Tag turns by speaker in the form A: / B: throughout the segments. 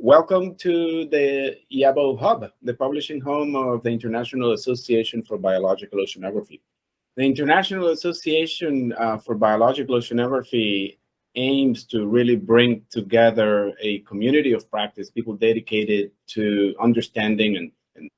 A: welcome to the IABO Hub, the publishing home of the International Association for Biological Oceanography. The International Association uh, for Biological Oceanography aims to really bring together a community of practice, people dedicated to understanding and, and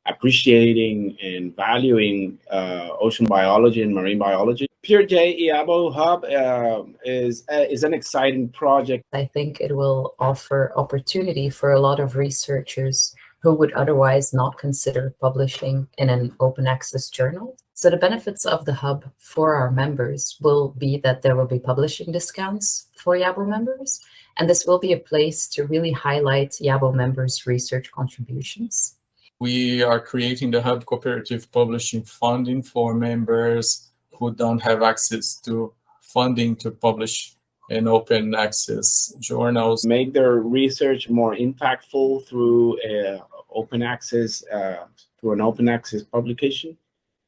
A: appreciating and valuing uh, ocean biology and marine biology. PeerJ IABO Hub uh, is, uh, is an exciting project.
B: I think it will offer opportunity for a lot of researchers who would otherwise not consider publishing in an open access journal. So the benefits of the hub for our members will be that there will be publishing discounts for IABO members, and this will be a place to really highlight IABO members' research contributions.
C: We are creating the Hub Cooperative Publishing Funding for members who don't have access to funding to publish in open access journals.
A: Make their research more impactful through uh, open access, uh, through an open access publication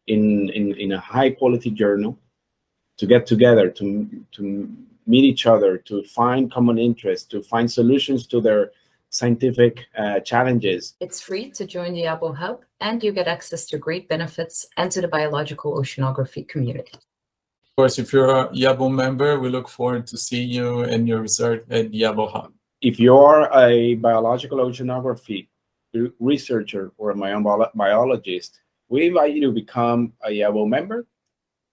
A: in, in, in a high quality journal to get together, to, to meet each other, to find common interests, to find solutions to their scientific uh, challenges.
B: It's free to join the IABO Hub, and you get access to great benefits and to the biological oceanography community.
C: Of course, if you're a IABO member, we look forward to seeing you and your research at IABO Hub.
A: If you're a biological oceanography researcher or a marine biologist, we invite you to become a IABO member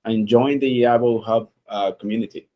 A: and join the IABO Hub uh, community.